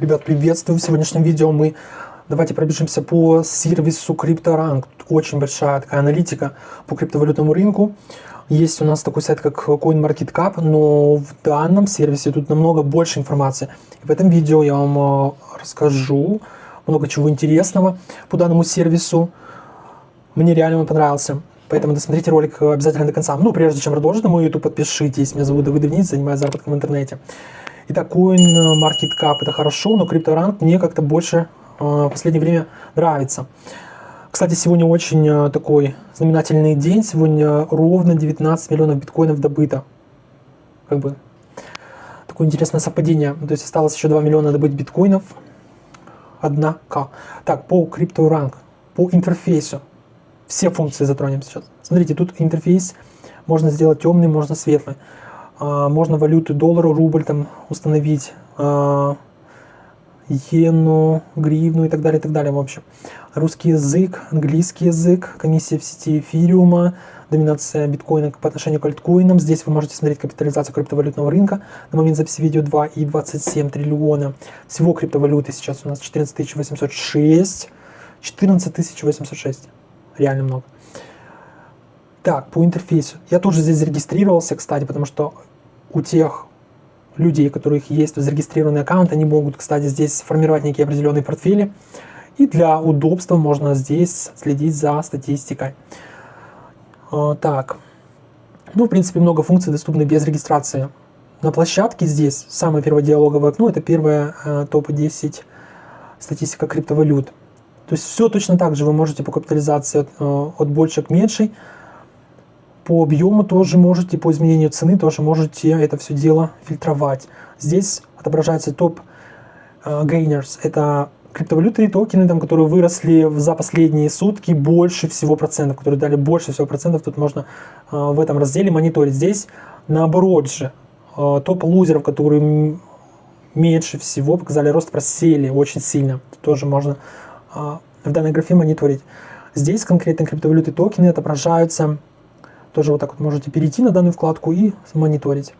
Ребят, приветствую! В сегодняшнем видео мы давайте пробежимся по сервису CryptoRank. Очень большая такая аналитика по криптовалютному рынку. Есть у нас такой сайт, как CoinMarketCap, но в данном сервисе тут намного больше информации. И в этом видео я вам э, расскажу много чего интересного по данному сервису. Мне реально он понравился. Поэтому досмотрите ролик обязательно до конца. Ну, прежде чем продолжить на мой YouTube, подпишитесь. Меня зовут Давид Давниц, занимаюсь заработком в интернете. Итак, CoinMarketCap это хорошо, но CryptoRank мне как-то больше э, в последнее время нравится. Кстати, сегодня очень э, такой знаменательный день. Сегодня ровно 19 миллионов биткоинов добыто. Как бы такое интересное совпадение. То есть осталось еще 2 миллиона добыть биткоинов. Однако. Так, по CryptoRank, по интерфейсу. Все функции затронем сейчас. Смотрите, тут интерфейс можно сделать темный, можно светлый. А, можно валюты доллар, рубль там установить, а, иену, гривну и так далее, и так далее, в общем. Русский язык, английский язык, комиссия в сети эфириума, доминация биткоина по отношению к альткоинам. Здесь вы можете смотреть капитализацию криптовалютного рынка. На момент записи видео 2,27 триллиона. Всего криптовалюты сейчас у нас 14 806. 14 806. Реально много. Так, по интерфейсу. Я тоже здесь зарегистрировался, кстати, потому что у тех людей, у которых есть зарегистрированный аккаунт, они могут, кстати, здесь формировать некие определенные портфели. И для удобства можно здесь следить за статистикой. А, так, ну, в принципе, много функций доступны без регистрации. На площадке здесь самое первое диалоговое окно, это первое э, топ-10 статистика криптовалют. То есть все точно так же вы можете по капитализации от, э, от большей к меньшей по объему тоже можете, по изменению цены тоже можете это все дело фильтровать. Здесь отображается топ gainers. Это криптовалюты и токены, там, которые выросли за последние сутки больше всего процентов, которые дали больше всего процентов. Тут можно э, в этом разделе мониторить. Здесь наоборот же э, топ лузеров, которые меньше всего показали рост, просели очень сильно. Тут тоже можно в данной графе мониторить. Здесь конкретно криптовалюты токены отображаются тоже вот так вот можете перейти на данную вкладку и мониторить.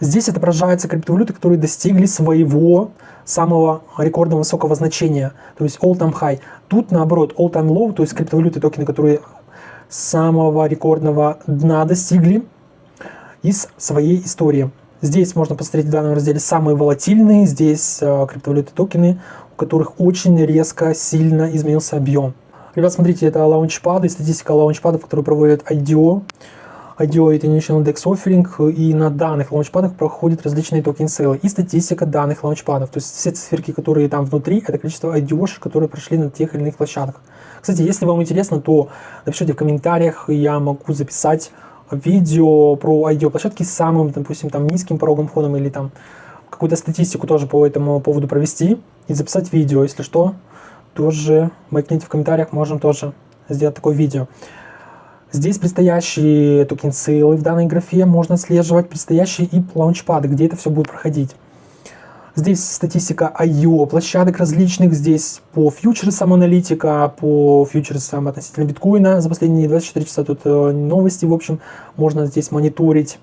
Здесь отображаются криптовалюты, которые достигли своего самого рекордного высокого значения, то есть all-time high. Тут наоборот all-time low, то есть криптовалюты, токены, которые самого рекордного дна достигли из своей истории. Здесь можно посмотреть в данном разделе самые волатильные, здесь э, криптовалюты токены, у которых очень резко, сильно изменился объем. Ребят, смотрите, это лаунчпады, статистика лаунчпадов, которые проводят IDO. IDO это International Dex Offering, и на данных лаунчпадах проходят различные токен сейлы и статистика данных лаунчпадов. То есть все циферки, которые там внутри, это количество IDO, которые прошли на тех или иных площадках. Кстати, если вам интересно, то напишите в комментариях, я могу записать видео про IDO площадки с самым, допустим, там низким пороговым входом или там какую-то статистику тоже по этому поводу провести и записать видео, если что тоже маякните в комментариях, можем тоже сделать такое видео. Здесь предстоящие токен сейлы в данной графе можно отслеживать, предстоящие и лаунчпады, где это все будет проходить. Здесь статистика IO площадок различных, здесь по фьючерсам аналитика, по фьючерсам относительно биткоина за последние 24 часа тут э, новости, в общем, можно здесь мониторить.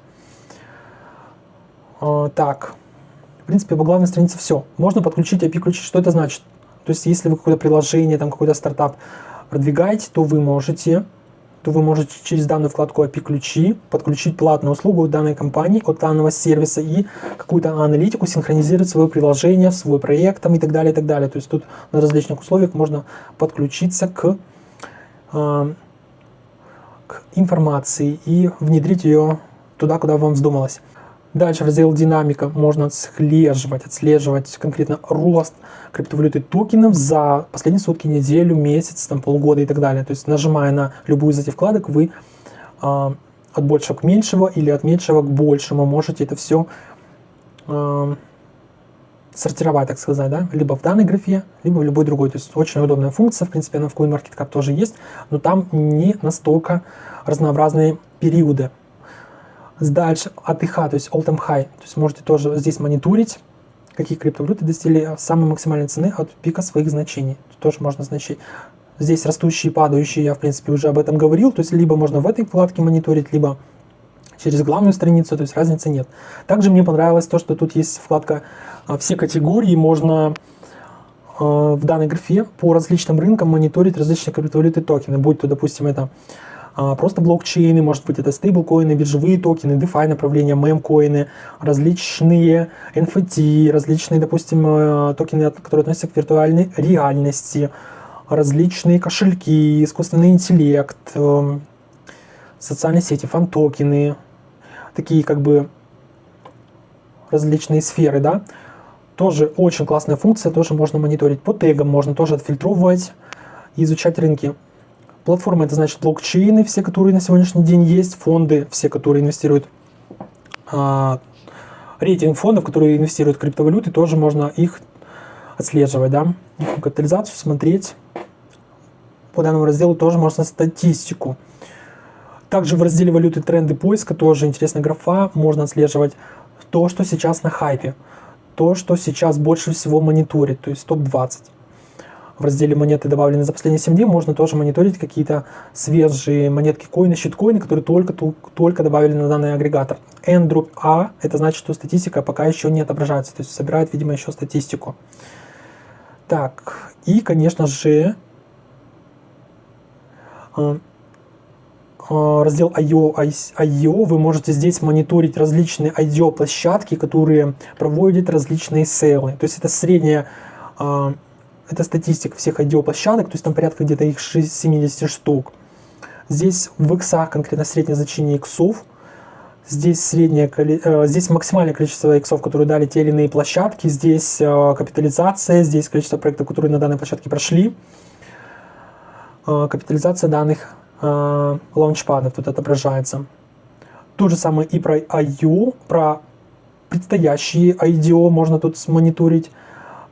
Э, так, в принципе, по главной странице все. Можно подключить API-ключи, что это значит? То есть, если вы какое-то приложение, там какой-то стартап продвигаете, то вы можете то вы можете через данную вкладку API-ключи подключить платную услугу данной компании от данного сервиса и какую-то аналитику синхронизировать свое приложение, свой проект там, и так далее, и так далее. То есть тут на различных условиях можно подключиться к, э, к информации и внедрить ее туда, куда вам вздумалось. Дальше раздел динамика можно отслеживать, отслеживать конкретно рост криптовалюты токенов за последние сутки, неделю, месяц, там, полгода и так далее. То есть нажимая на любую из этих вкладок, вы э, от большего к меньшего или от меньшего к большему можете это все э, сортировать, так сказать, да, либо в данной графе, либо в любой другой. То есть очень удобная функция, в принципе, она в CoinMarketCap тоже есть, но там не настолько разнообразные периоды Дальше АТХ, то есть All Time High. То есть можете тоже здесь мониторить, какие криптовалюты достигли самой максимальной цены от пика своих значений. Тут тоже можно значить. Здесь растущие падающие, я в принципе уже об этом говорил. То есть либо можно в этой вкладке мониторить, либо через главную страницу, то есть разницы нет. Также мне понравилось то, что тут есть вкладка а, «Все категории», можно а, в данной графе по различным рынкам мониторить различные криптовалюты токены, будь то, допустим, это просто блокчейны, может быть это стейблкоины, биржевые токены, DeFi направления, мемкоины, различные NFT, различные, допустим, э, токены, которые относятся к виртуальной реальности, различные кошельки, искусственный интеллект, э, социальные сети, фан-токены, такие как бы различные сферы, да, тоже очень классная функция, тоже можно мониторить по тегам, можно тоже отфильтровывать изучать рынки. Платформа это значит блокчейны, все, которые на сегодняшний день есть, фонды, все, которые инвестируют, а, рейтинг фондов, которые инвестируют в криптовалюты, тоже можно их отслеживать, да, их капитализацию смотреть. По данному разделу тоже можно статистику. Также в разделе валюты тренды поиска тоже интересная графа, можно отслеживать то, что сейчас на хайпе, то, что сейчас больше всего мониторит, то есть топ-20 в разделе монеты, добавлены за последние 7 дней, можно тоже мониторить какие-то свежие монетки коины, щиткоины, которые только, только добавили на данный агрегатор. N A, это значит, что статистика пока еще не отображается, то есть собирает, видимо, еще статистику. Так, и, конечно же, э, э, раздел IO, IO, вы можете здесь мониторить различные IDO площадки, которые проводят различные сейлы. То есть это средняя э, это статистика всех IDO-площадок, то есть там порядка где-то их 70 штук. Здесь в иксах конкретно среднее значение иксов. Здесь, среднее, э, здесь максимальное количество иксов, которые дали те или иные площадки. Здесь э, капитализация, здесь количество проектов, которые на данной площадке прошли. Э, капитализация данных лаунчпадов тут отображается. То же самое и про IO, про предстоящие IDO можно тут мониторить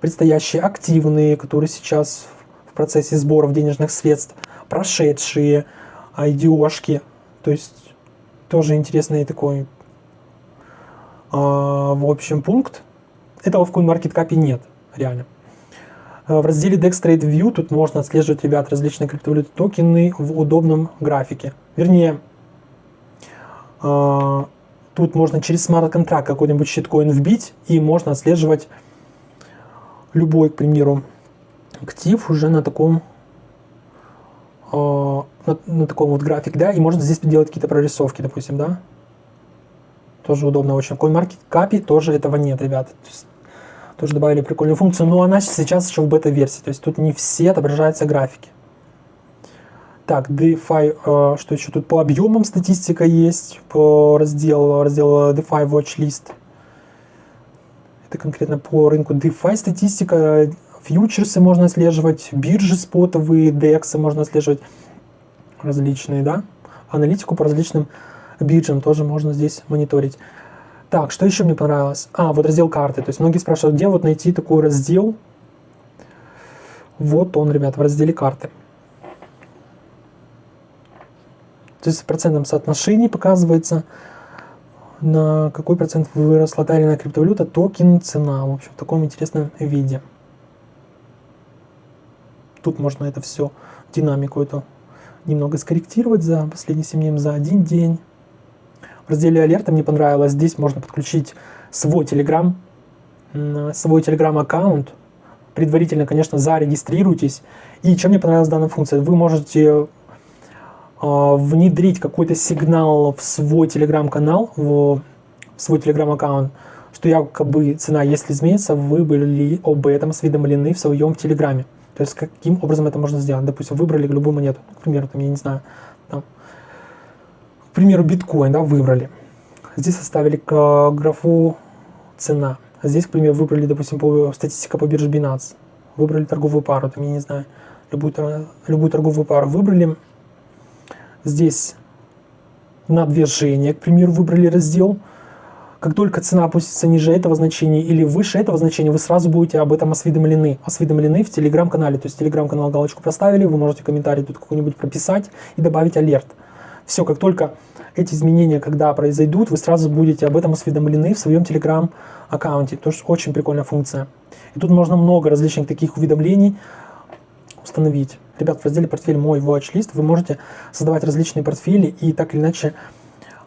предстоящие активные, которые сейчас в процессе сборов денежных средств, прошедшие IDO-шки, то есть тоже интересный такой, э, в общем, пункт. Этого в CoinMarketCap нет, реально. А, в разделе Dex Trade View тут можно отслеживать, ребят, различные криптовалюты токены в удобном графике. Вернее, э, тут можно через смарт-контракт какой-нибудь щиткоин вбить, и можно отслеживать любой, к примеру, актив уже на таком э, на, на таком вот график, да, и можно здесь делать какие-то прорисовки, допустим, да. Тоже удобно очень. В CoinMarketCap тоже этого нет, ребята. То тоже добавили прикольную функцию, но она сейчас еще в бета-версии, то есть тут не все отображаются графики. Так, DeFi, э, что еще тут по объемам статистика есть, по разделу, раздел DeFi Watchlist. Это конкретно по рынку DeFi статистика, фьючерсы можно отслеживать, биржи спотовые, DEX можно отслеживать различные, да. Аналитику по различным биржам тоже можно здесь мониторить. Так, что еще мне понравилось? А, вот раздел карты. То есть многие спрашивают, где вот найти такой раздел. Вот он, ребят, в разделе карты. То есть в процентном соотношении показывается на какой процент выросла та или иная криптовалюта, токен, цена, в общем, в таком интересном виде. Тут можно это все, динамику эту немного скорректировать за последние 7 дней, за один день. В разделе алерта мне понравилось, здесь можно подключить свой Telegram, свой Telegram аккаунт. Предварительно, конечно, зарегистрируйтесь. И чем мне понравилась данная функция? Вы можете внедрить какой-то сигнал в свой телеграм-канал, в свой телеграм-аккаунт, что якобы цена, если изменится, вы были об этом осведомлены в своем телеграме. То есть каким образом это можно сделать? Допустим, выбрали любую монету, к примеру, там, я не знаю, там, к примеру, биткоин, да, выбрали. Здесь оставили графу цена. А здесь, к примеру, выбрали, допустим, по, статистика по бирже Binance. Выбрали торговую пару, там, я не знаю, любую, любую торговую пару выбрали, здесь на движение, к примеру, выбрали раздел, как только цена опустится ниже этого значения или выше этого значения, вы сразу будете об этом осведомлены. Осведомлены в телеграм-канале. То есть телеграм-канал галочку проставили, вы можете комментарий тут какой-нибудь прописать и добавить алерт. Все, как только эти изменения, когда произойдут, вы сразу будете об этом осведомлены в своем телеграм-аккаунте. Тоже очень прикольная функция. И тут можно много различных таких уведомлений установить. Ребят, в разделе «Портфель мой watchlist» вы можете создавать различные портфели и так или иначе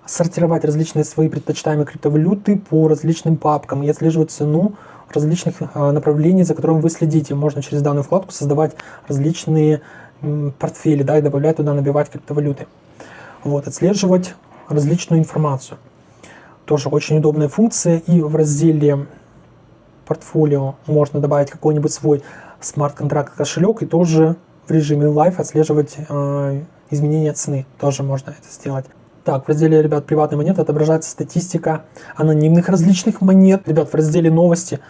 сортировать различные свои предпочитаемые криптовалюты по различным папкам и отслеживать цену различных а, направлений, за которым вы следите. Можно через данную вкладку создавать различные портфели, да, и добавлять туда, набивать криптовалюты. Вот, отслеживать различную информацию. Тоже очень удобная функция. И в разделе портфолио можно добавить какой-нибудь свой смарт-контракт кошелек и тоже в режиме Live отслеживать э, изменения цены. Тоже можно это сделать. Так, в разделе, ребят, приватные монеты отображается статистика анонимных различных монет. Ребят, в разделе новости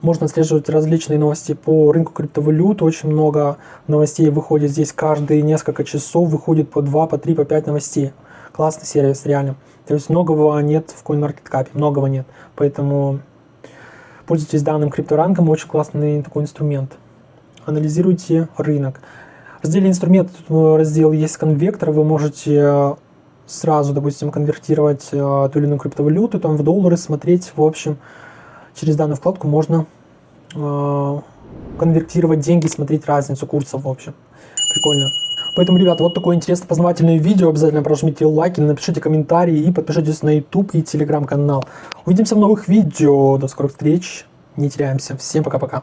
можно отслеживать различные новости по рынку криптовалют. Очень много новостей выходит здесь каждые несколько часов. Выходит по 2, по 3, по 5 новостей. Классный сервис, реально. То есть многого нет в CoinMarketCap, многого нет. Поэтому пользуйтесь данным крипторангом, очень классный такой инструмент. Анализируйте рынок. В разделе инструмент раздел есть конвектор, вы можете э, сразу, допустим, конвертировать э, ту или иную криптовалюту там, в доллары, смотреть, в общем, через данную вкладку можно э, конвертировать деньги, смотреть разницу курсов, в общем. Прикольно. Поэтому, ребята, вот такое интересное познавательное видео. Обязательно прожмите лайки, напишите комментарии и подпишитесь на YouTube и телеграм-канал. Увидимся в новых видео. До скорых встреч. Не теряемся. Всем пока-пока.